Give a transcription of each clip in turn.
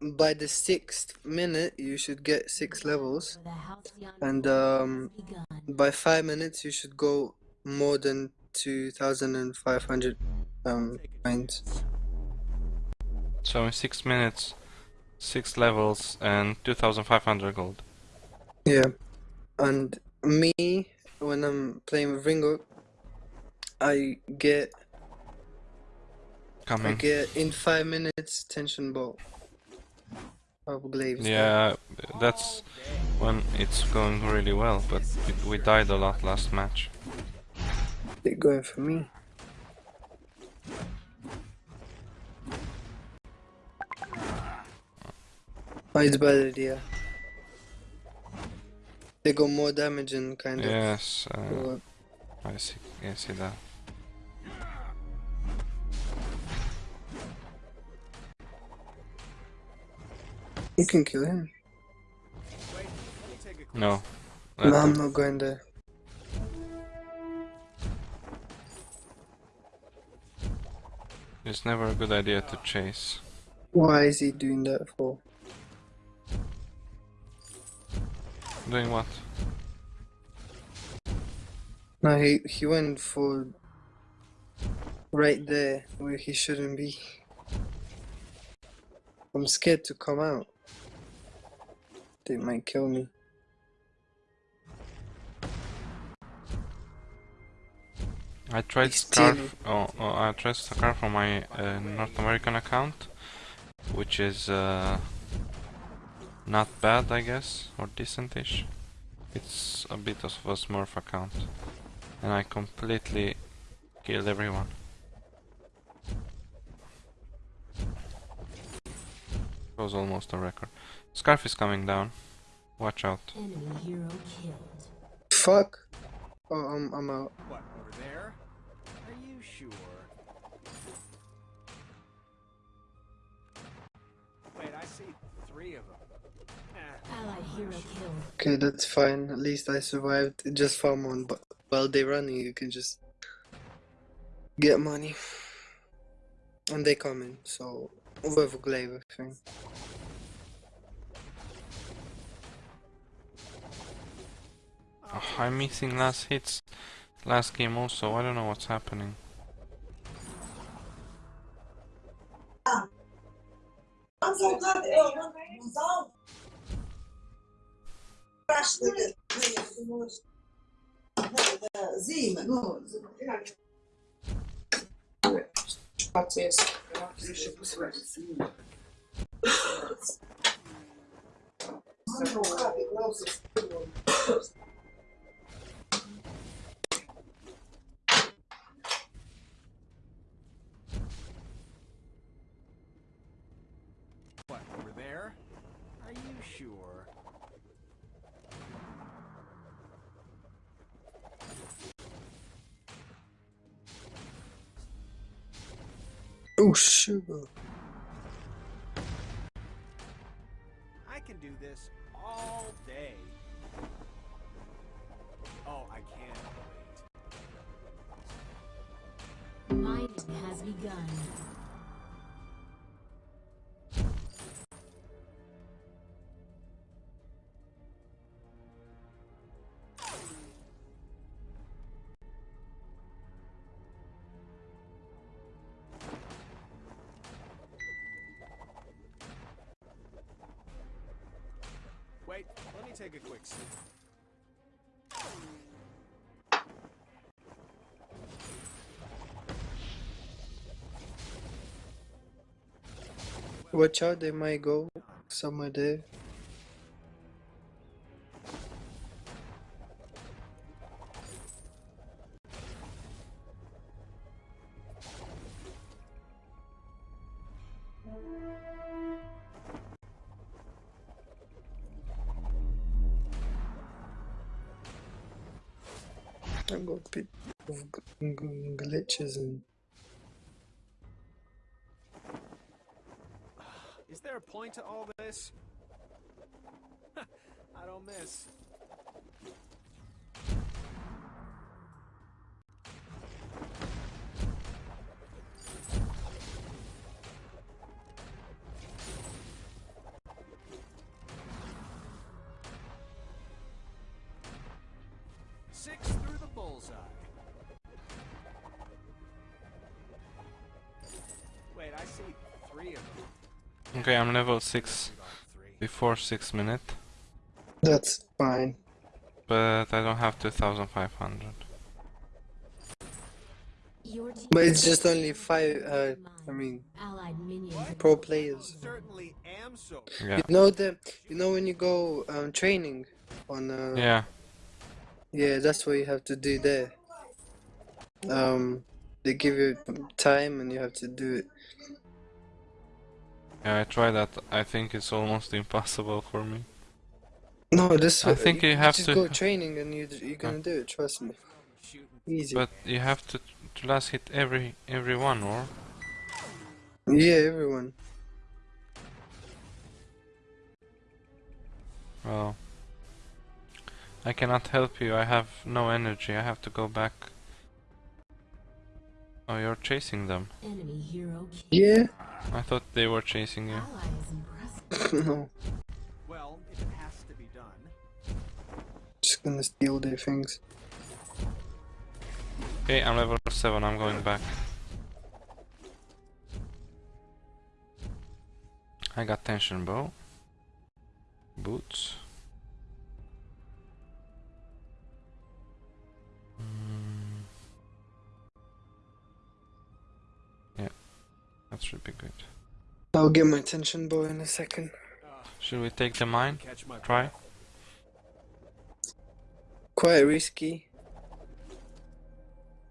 by the sixth minute you should get six levels, and um, by five minutes you should go more than two thousand and five hundred um points. So in six minutes, six levels and 2,500 gold. Yeah, and me when I'm playing with Ringo, I get Coming. I get in five minutes tension bow of glaives. Yeah, that's when it's going really well, but we, died a lot last match. They're going for me. Oh, it's bad idea. They got more damage and kind of. Yes, uh. I see, I see that. You can kill him. No. No, I'm not going there. It's never a good idea to chase. Why is he doing that for? Doing what? No, he he went for right there where he shouldn't be. I'm scared to come out. They might kill me. I tried Skaarf. Oh, oh, I tried Skaarf on my uh, North American account, which is uh, not bad, I guess, or decentish. It's a bit of a Smurf account, and I completely killed everyone. It was almost a record. Skaarf is coming down. Watch out. Enemy hero killed. Fuck. Oh, I'm I'm out. What, over there? Are you sure? Wait, I see three of them. Eh, Allied hero killed. Okay, that's fine. At least I survived. Just farm on, but while they're running, you can just get money. And they coming, so with a glaive thing. Oh, I'm missing last hits. Last game also. I don't know what's happening. Sure? Oh, sugar. I can do this all day. Oh, I can't wait. Mining has begun. Take a quick sip. Watch out, they might go somewhere there. I got g- glitches and Is there a point to all this? I don't miss. Okay, I'm level 6 before 6 minute, That's fine. but I don't have 2500. But it's just only five, uh, I mean, pro players. Certainly am so. Yeah. You know the, you know when you go um, training on, uh, Yeah, yeah, that's what you have to do there. Um, they give you time and you have to do it. Yeah, I tried that. I think it's almost impossible for me. No, this. I think you have just to- go training and you you're gonna do it. Trust me, easy. But you have to, to last hit every every one, or? yeah, everyone. Well, I cannot help you. I have no energy. I have to go back. Oh, you're chasing them. Enemy hero. Yeah. I thought they were chasing you. Ally is impressive. no, Well, if it has to be done. just gonna steal their things. Okay, I'm level 7. I'm going back. I got tension bow. Boots. That should be good. I'll get my tension bow in a second. Should we take the mine? Try? Quite risky.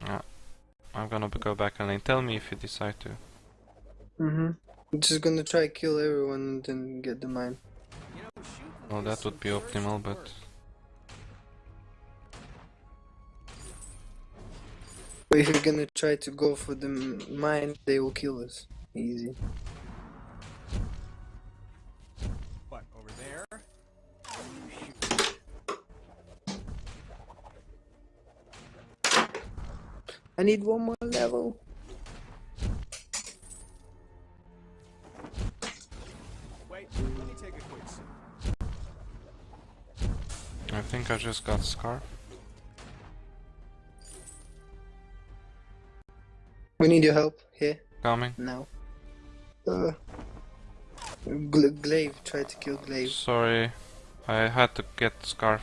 Yeah. I'm gonna go back and tell me if you decide to. Mm-hmm. I'm just gonna try kill everyone and then get the mine. You Well, that would be optimal, but. But if you're gonna try to go for the mine, they will kill us. Easy. What, over there? I need one more level. Wait, let me take a quick sip. I think I just got Skaarf. We need your help here Coming. now. Uh, Gla Glaive tried to kill Glaive. Sorry, I had to get Skaarf.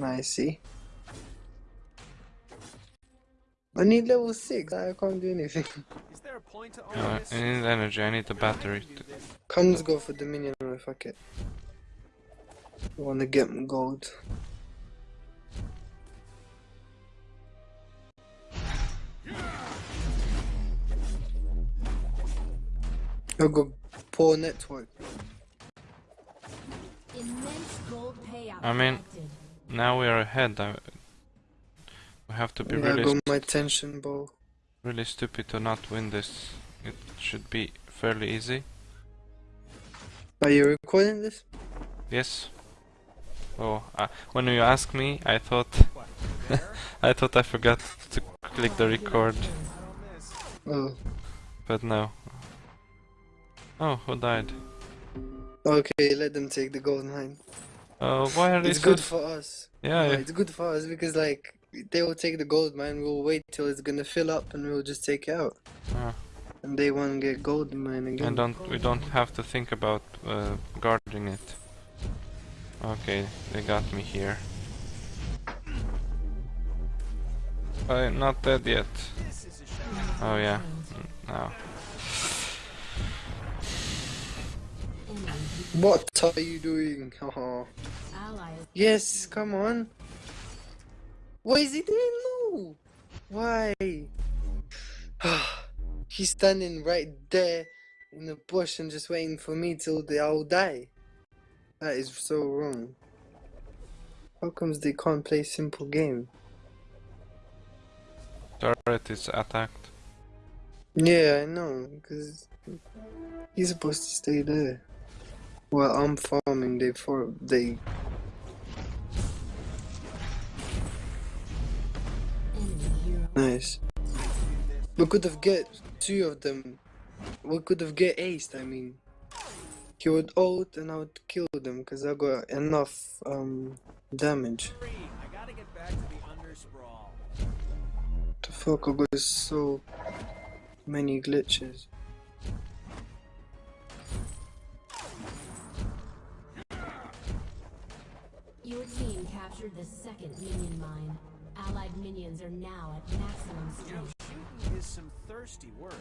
I see. I need level six. I can't do anything. Is there a point to all Uh, this? I need energy. I need the battery. Can To... do this. Come, let's go for Dominion. Or fuck it. I wanna get gold. I'll go poor network. Immense gold payout. I mean- Now we are ahead. I... We have to be Yeah, I really, got my tension bow. really stupid to not win this. It should be fairly easy. Are you recording this? Yes. Oh, uh, when you asked me, I thought What. I thought I forgot to click the record, I don't miss. Oh, but no. Oh, who died? okay. Let them take the gold mine. Oh, why are they It's so? good for us. Yeah, yeah. it's good for us because like they will take the gold mine. We'll wait till it's gonna fill up and we'll just take it out. Ah. And they won't get gold mine again. And don't we don't have to think about uh, guarding it. Okay, they got me here. I'm not dead yet. This is a shame. Oh yeah, Mm, now. Enemy What are you doing? Ally is Yes, come on. Why is he doing no? Why? He's standing right there in the bush and just waiting for me till they all die. That is so wrong. How comes they can't play simple game? Turret is attacked. Yeah, I know, because he's supposed to stay there. Well, I'm farming. They for they. Nice. We could have get two of them. We could have get aced. I mean, he would ult and I would kill them because I got enough um damage. The fuck! I got so many glitches. Your team captured the second minion mine. Allied minions are now at maximum You know, strength. shooting is some thirsty work.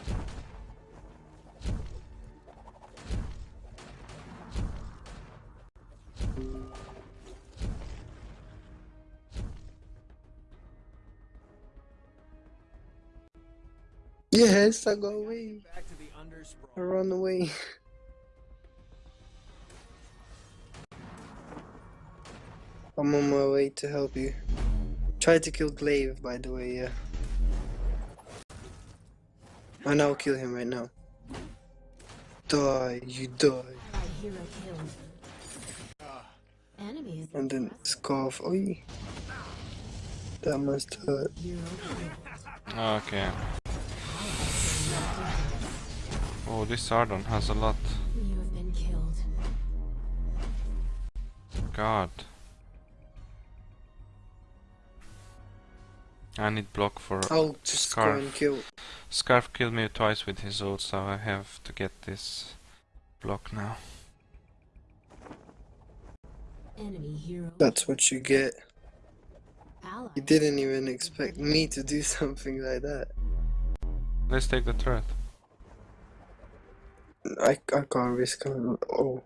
Yes, I got away. Back to the I run away. I'm on my way to help you. Try to kill Glaive, by the way, yeah. And I'll kill him right now. Die, you die. Allied hero killed. Enemies. And then Skaarf. Oi. That must hurt. Okay. Oh, this Sardon has a lot. You have been killed. God. I need block for I'll just Skaarf. go and kill. Skaarf killed me twice with his ult, so I have to get this block now. Enemy hero. That's what you get. Allied. You didn't even expect me to do something like that. Let's take the turret. I, I can't risk it. Oh.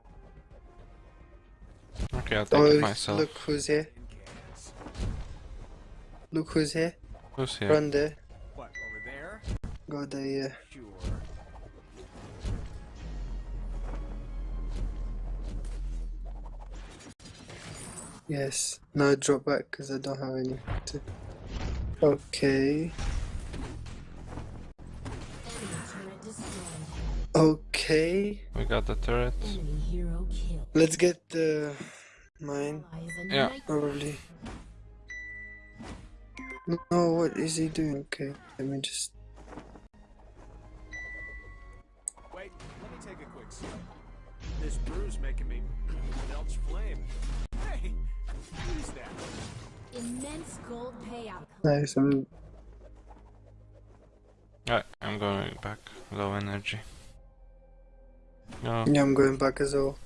Okay, I'll take Oh, it myself. look who's here. Look who's here. Who's here? Run there. What, over there? Go there, yeah. Sure. Yes. Now drop back because I don't have any to. Okay. Enemy turret destroyed. Okay. We got the turret. Enemy hero killed. Let's get the mine. Yeah. Probably. No, what is he doing? Okay, let me just. Wait, let me take a quick sip. This brew's making me belch flame. Hey, who's that? Immense gold payout. Nice. I'm. Alright, I'm going back. Low energy. No, Yeah, I'm going back as well.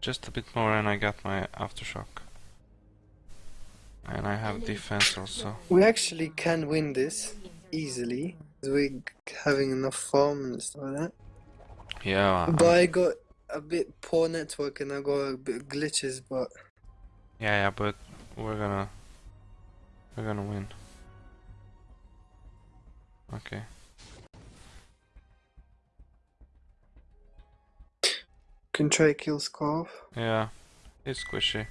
just a bit more and I got my aftershock. And I have defense also. We actually can win this easily. We're having enough farm and stuff like that. Yeah, But I got a bit poor network and I got a bit glitches, but yeah, yeah, but we're gonna we're gonna win. Okay. can try kill Skaarf. Yeah, it's squishy.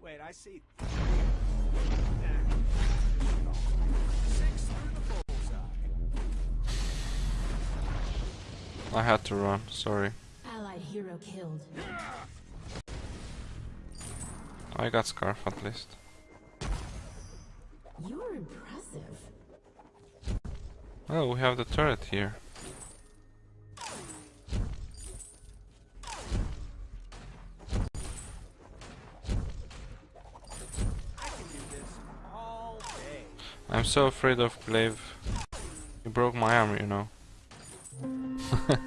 Wait, I see. Six through the bullseye. I had to run, sorry. Allied hero killed. I got Skaarf at least. You're impressive. Oh, we have the turret here. I can do this all day. I'm so afraid of Glaive. He broke my arm, you know.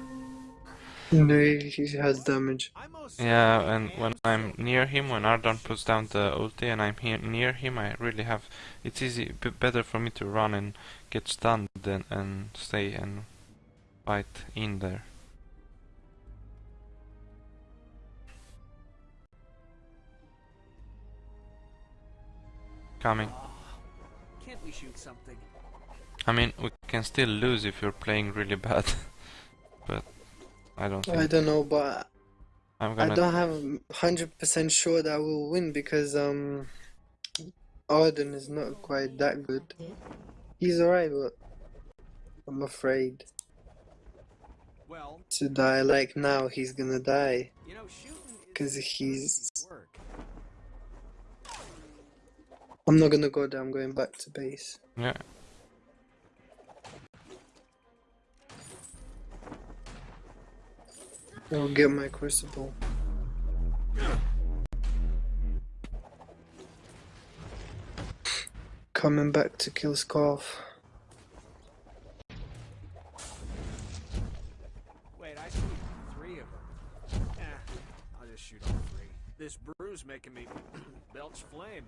No, he has damage. I most Yeah, and when I'm near him, when Ardan puts down the ulti and I'm here near him, I really have. It's easy, b- better for me to run and get stunned than and stay and fight in there. Coming. Can't we shoot something? I mean, we can still lose if you're playing really bad, but I don't think I don't know, but I'm gonna. don't have hundred percent sure that I will win because um, Ardan is not quite that good. He's alright, but I'm afraid Well, to die. Like now, he's gonna die. you know, shooting is 'Cause he's- I'm not gonna go there. I'm going back to base. Yeah. I'll get my crucible. Coming back to kill Skaarf. Wait, I see three of them. Eh, I'll just shoot all three. This brew's making me belch flame.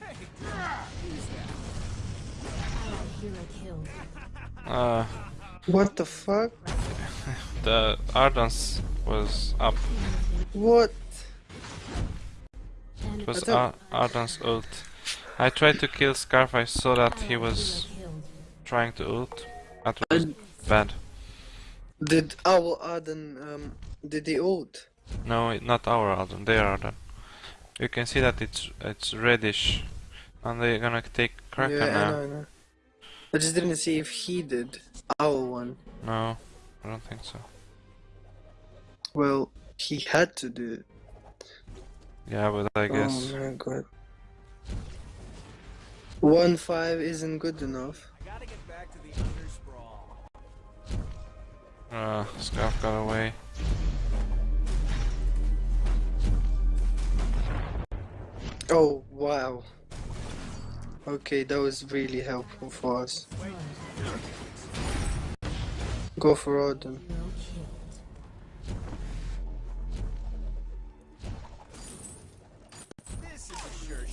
Hey, who's that? Allied hero killed. Uh, What the fuck? the Ardans was up. What? It was I Ar Ardan's ult. I tried to kill Skaarf, I saw that he was trying to ult. That was bad. did our Ardan um did he ult? No, not our Ardan, their Ardan. You can see that it's it's reddish. And they're gonna take Kraken yeah, I now. know, I know. I just didn't see if he did our one. No, I don't think so. Well, he had to do it. Yeah, but I guess. Oh my god. One five isn't good enough. I gotta get back to the undersprawl. Uh, Skaarf got away. Oh wow. Okay, that was really helpful for us. Go for Ardan.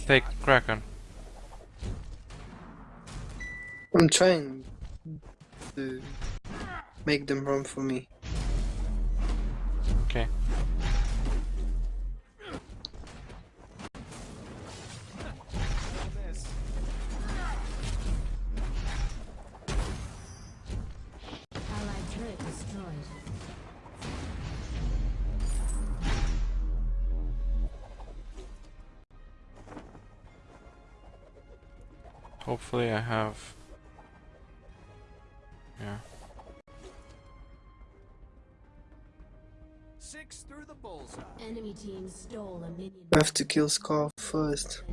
Take Kraken. I'm trying to make them run for me. Hopefully I have. Yeah. Six through the bullseye. Enemy team stole a minion I have to kill Scar first.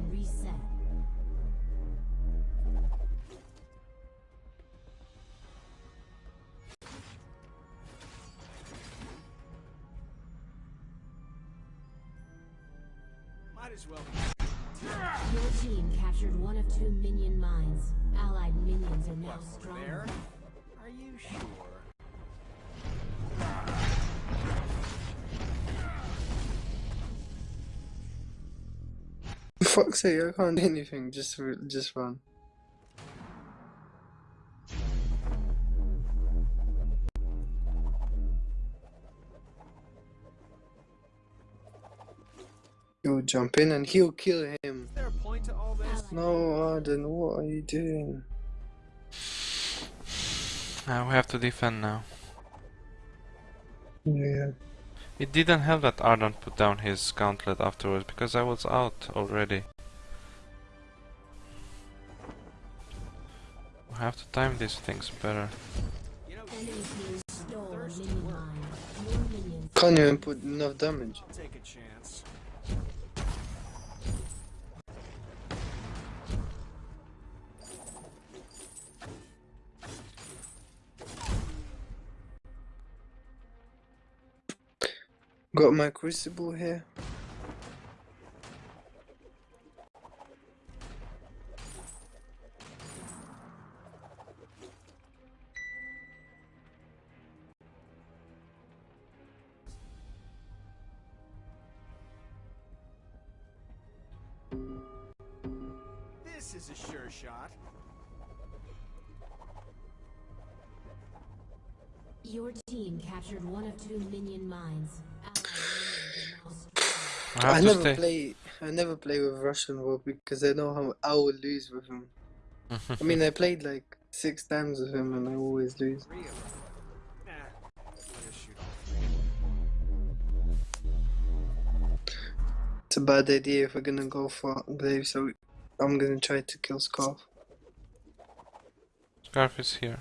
Fuck's sake, I can't do anything. Just, just run. He'll jump in and he'll kill him. Is there a point to all this? No, Ardan, what are you doing? Uh, we have to defend now. Yeah. It didn't help that Ardan put down his gauntlet afterwards because I was out already. We have to time these things better. You know, Enemy team stole a minion mine. More minions. Can't even put enough damage. Got my crucible here. This is a sure shot. Your team captured one of two minion mines. I I never stay. play. I never play with Russian war because I know how I will lose with him. I mean, I played like six times with him and I always lose. Three of them. Nah, I'll just shoot all three. It's a bad idea if we're gonna go for Glaive, so I'm gonna try to kill Skaarf. Skaarf is here.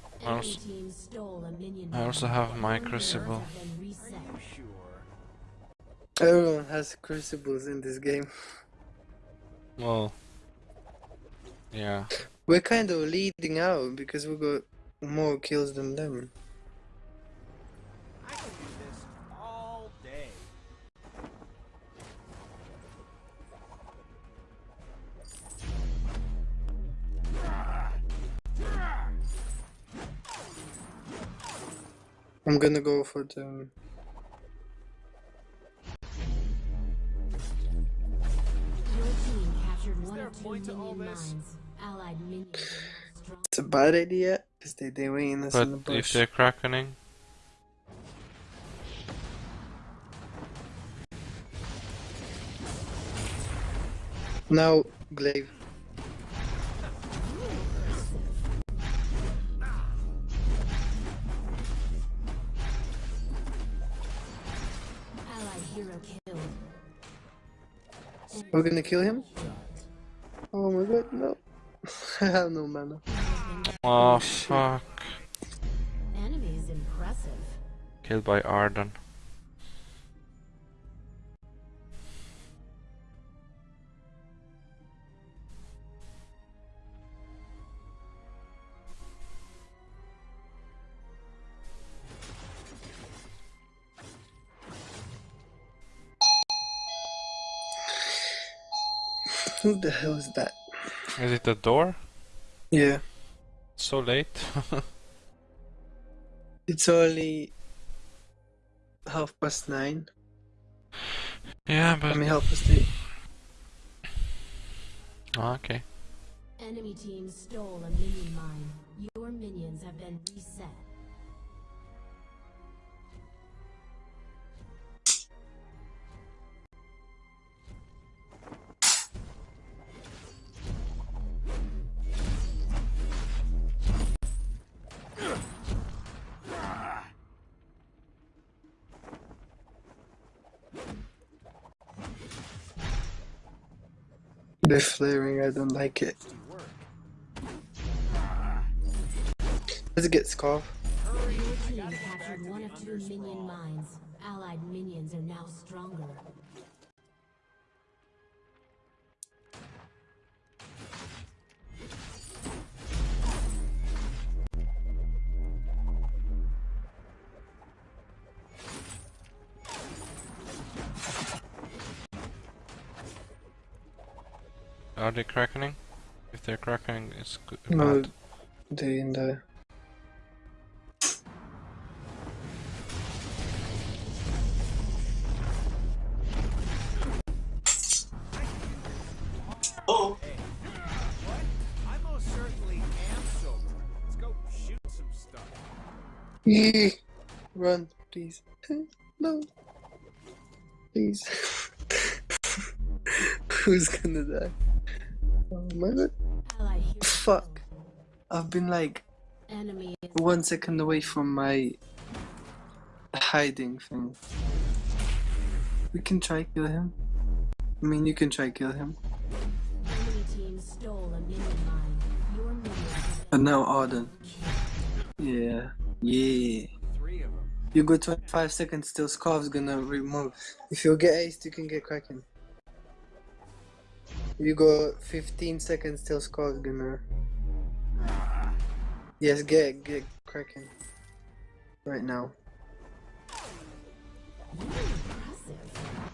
I have. I Enemy also, team stole a minion I also have my crucible. have been reset. Sure. Everyone has crucibles in this game. Well. Yeah. We're kind of leading out because we got more kills than them. I'm gonna go for the. Your team captured one there of a two point to all minion this? mines. Allied minions are now strong. It's a bad idea because they they waiting us But in the if they're crackening, Now, Glaive. We're gonna kill him? Oh my god, no. I have no mana. oh fuck! Enemy is impressive. Killed by Ardan. Who the hell is that? Is it the door? Yeah. So late? It's only half past nine. yeah, I but mean, half past eight. Ah, okay. Enemy team stole a minion mine. Your minions have been reset. They're flaring, I don't like it. Let's get Skaarf. One of two minion mines. Allied minions are now stronger. Are they crackening? If they're crackening, it's good. No, bad. they in there. I most certainly am sober. Let's go shoot some stuff. Yee. Run, please. no. Please. Who's gonna die? Fuck. I've been like one second away from my hiding thing. We can try kill him. I mean, you can try kill him. enemy team stole a minion mine. Your minions have But now Ardan. Yeah. Yeah. You go 25 seconds till Skaarf's gonna remove. If you get aced, you can get Kraken. You go 15 seconds till Skaarf's gonna. Yes, get get cracking Right now.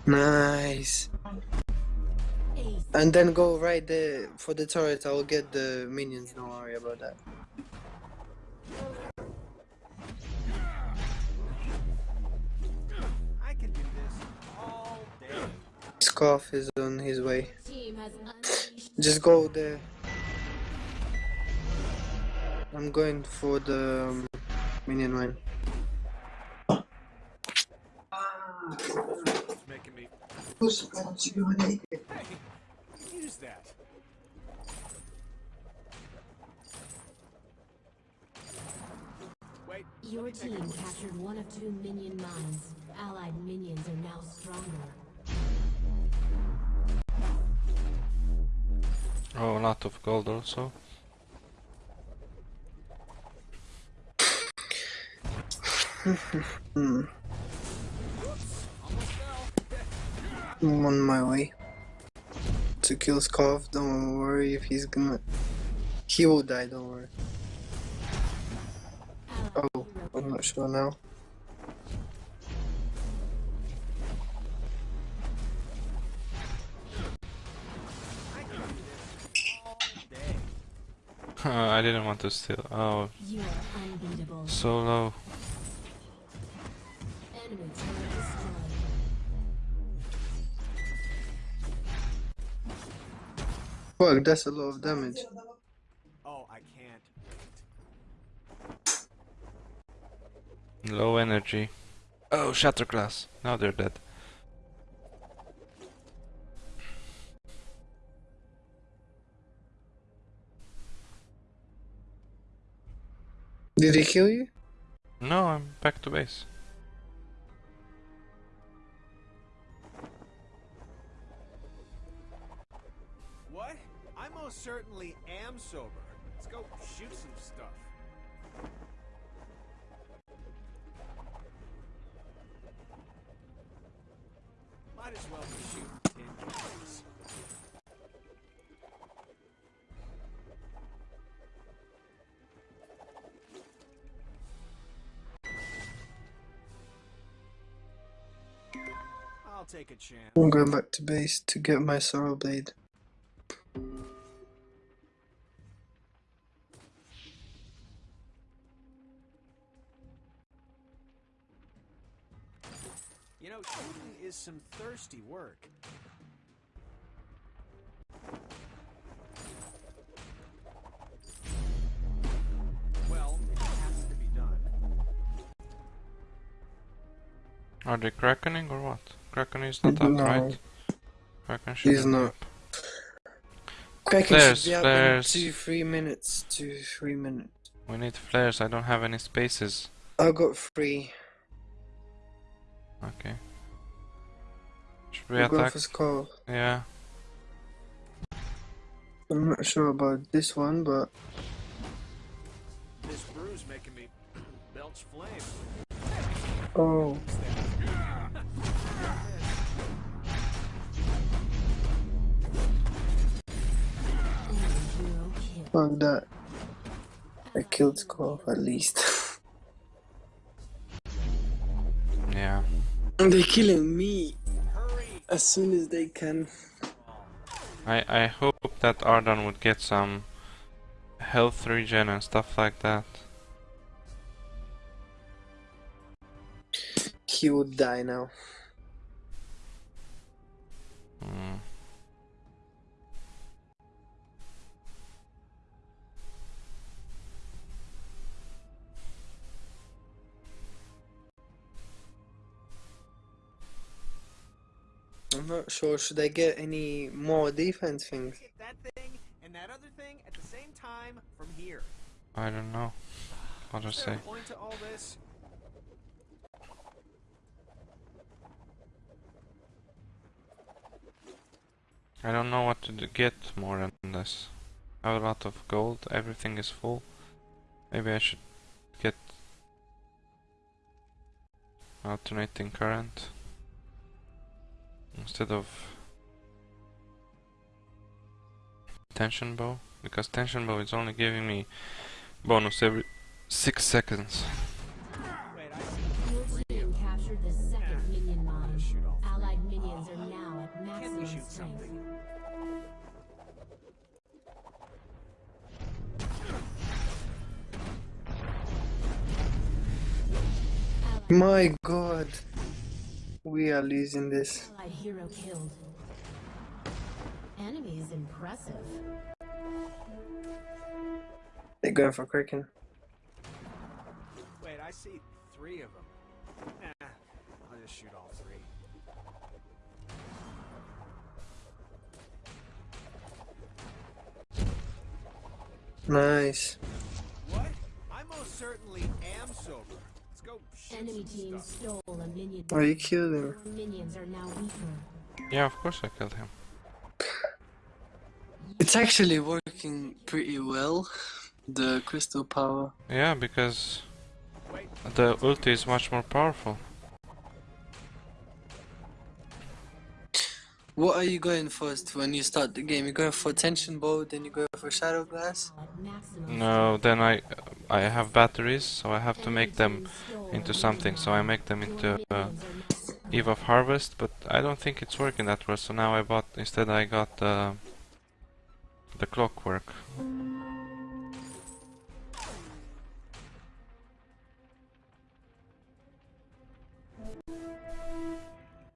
Nice. And then go right there for the turret. I will get the minions. Don't worry about that. Skaarf is on his way. Just go there. I'm going for the um, minion aí. Hey, use that. Wait. Your team captured one of two minion mines. Allied minions are now stronger. lot of gold also. I'm on my way to kill Skaarf, don't worry if he's gonna... He will die, don't worry. Oh, I'm not sure now. Uh, I didn't want to steal. Oh, You are unbeatable. so low. Enemy turret destroyed. Fuck, that's a lot of damage. Oh, I can't. Low energy. Oh, Shatterglass. Now they're dead. Did he kill you? No, I'm back to base. What? I most certainly am sober. Let's go shoot some stuff. Might as well be shooting take a chance. I'm going back to base to get my Sorrow Blade. You know, shooting is some thirsty work. Well, it has to be done. Are they crackening or what? Kraken is not up, No. right? Kraken should He's be not. up. Kraken Flares, should be up flares. in two, three minutes. Two, three minutes. We need flares. I don't have any spaces. I got three. Okay. Should we We'll go attack? for Skaarf. Yeah. I'm not sure about this one, but This brew's making me belch flame. oh, Enemy hero kill. Fuck that. I killed Skaarf at least. Yeah. They're killing me as soon as they can. I I hope that Ardan would get some health regen and stuff like that. He would die now. I'm not sure. Should I get any more defense things? That thing and that other thing at the same time from here. I don't know. I'll just Is there say. a point to all this? I don't know what to do, get more than this. I have a lot of gold. Everything is full. Maybe I should get alternating current instead of tension bow because tension bow is only giving me bonus every six seconds. My god. We are losing this. Allied hero killed. Enemy is impressive. They're going for Kraken. Wait, I see three of them. Nah, I'll just shoot all three. Nice. Enemy team stole a minion. Oh, you killed him. Minions are now weaker. Yeah, of course I killed him. It's actually working pretty well. The crystal power. Yeah, because the ulti is much more powerful. What are you going first when you start the game? You going for tension bow, then you go for shatter glass. No, then I I have batteries, so I have to make them into something. So I make them into uh, Eve of Harvest, but I don't think it's working that well. So now I bought instead I got uh, the clockwork.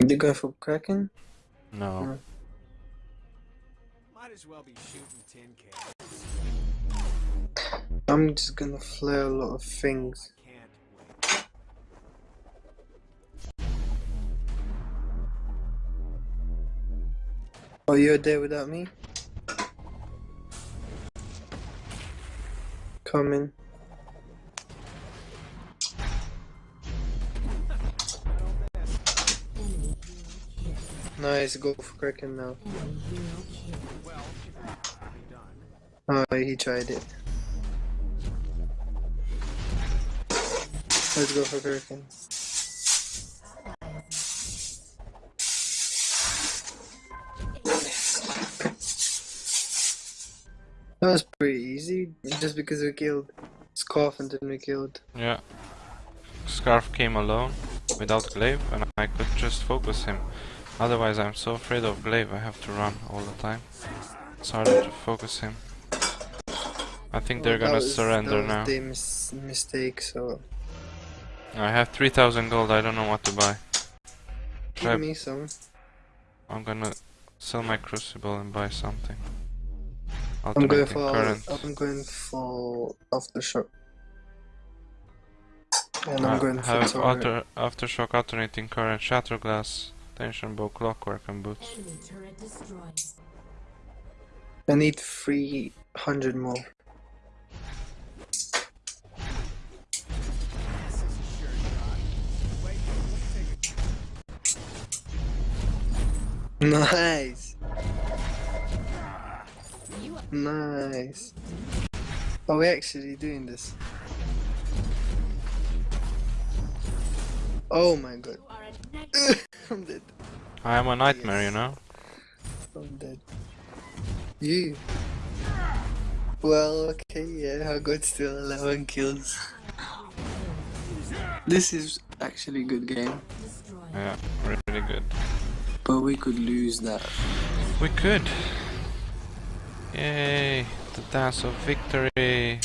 You going for Kraken? No. Might as well be shooting tin cans. I'm just gonna flare a lot of things. Oh, you're there without me? Coming. Nice, go for Kraken now. Oh, he tried it. Let's go for Kraken. That was pretty easy, just because we killed Skaarf and then we killed. Yeah. Skaarf came alone without glaive, and I could just focus him. Otherwise, I'm so afraid of glaive. I have to run all the time. It's harder to focus him. I think they're Well, gonna was- surrender now. their mis- mistake, so I have 3000 gold, I don't know what to buy. Should I- give me some. I'm gonna sell my crucible and buy something. I'm going for current. I'm going for aftershock. And Uh, I'm going for have turret. alter, aftershock, alternating current, shatter glass, tension bow, clockwork, and boots. Enemy. I need 300 more. This Nice! Are we actually doing this? Oh my god. you are a night I'm dead. I am a nightmare, you know? I'm dead. You. Well, okay, yeah, I got still 11 kills. This is actually a good game. Yeah, really good. but we could lose that. We could. Yay, the dance of victory.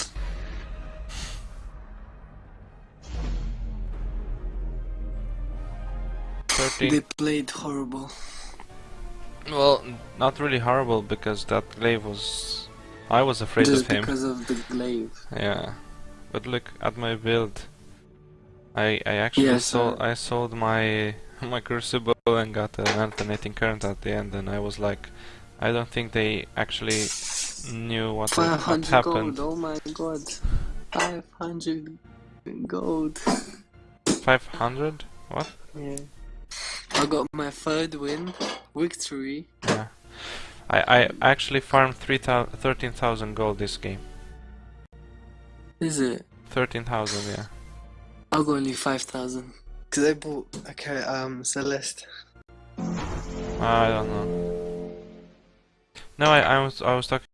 They played horrible. Well, not really horrible because that glaive was. I was afraid Just of him. because of the glaive. Yeah, but look at my build. I I actually Yes, sold uh, I sold my my crucible and got an alternating current at the end, and I was like, I don't think they actually knew what what 500 happened. gold, oh my god. 500 gold. Five hundred? What? Yeah. I got my third win, victory. Yeah. I I actually farmed three thirteen thousand gold this game. Is it? Thirteen thousand, yeah. I got only 5,000. Cause I bought okay, um Celeste. I don't know. No, I, I was I was talking